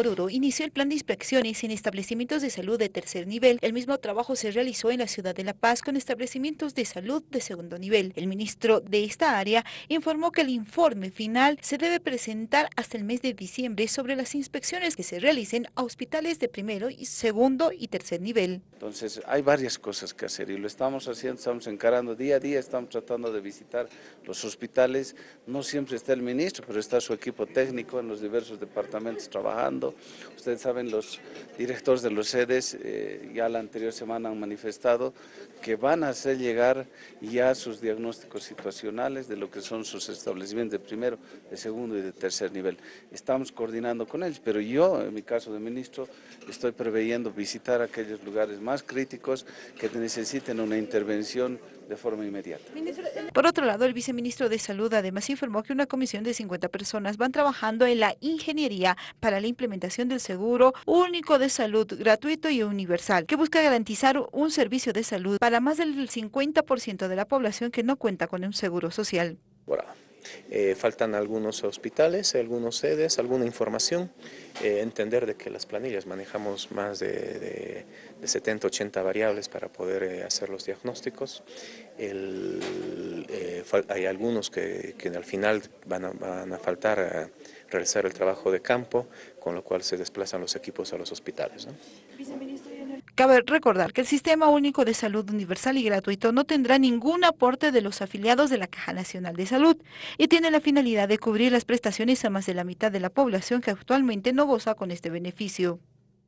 Oruro inició el plan de inspecciones en establecimientos de salud de tercer nivel. El mismo trabajo se realizó en la ciudad de La Paz con establecimientos de salud de segundo nivel. El ministro de esta área informó que el informe final se debe presentar hasta el mes de diciembre sobre las inspecciones que se realicen a hospitales de primero, y segundo y tercer nivel. Entonces hay varias cosas que hacer y lo estamos haciendo, estamos encarando día a día, estamos tratando de visitar los hospitales. No siempre está el ministro, pero está su equipo técnico en los diversos departamentos trabajando Ustedes saben, los directores de los sedes eh, ya la anterior semana han manifestado que van a hacer llegar ya sus diagnósticos situacionales de lo que son sus establecimientos de primero, de segundo y de tercer nivel. Estamos coordinando con ellos, pero yo, en mi caso de ministro, estoy preveyendo visitar aquellos lugares más críticos que necesiten una intervención de forma inmediata. Por otro lado, el viceministro de Salud además informó que una comisión de 50 personas van trabajando en la ingeniería para la implementación del seguro único de salud gratuito y universal, que busca garantizar un servicio de salud para más del 50% de la población que no cuenta con un seguro social. Eh, faltan algunos hospitales, algunos sedes, alguna información, eh, entender de que las planillas manejamos más de, 70, 80 variables para poder eh, hacer los diagnósticos. Hay algunos que, al final van a, van a faltar a realizar el trabajo de campo, con lo cual se desplazan los equipos a los hospitales. Cabe recordar que el Sistema Único de Salud Universal y Gratuito no tendrá ningún aporte de los afiliados de la Caja Nacional de Salud y tiene la finalidad de cubrir las prestaciones a más de la mitad de la población que actualmente no goza con este beneficio.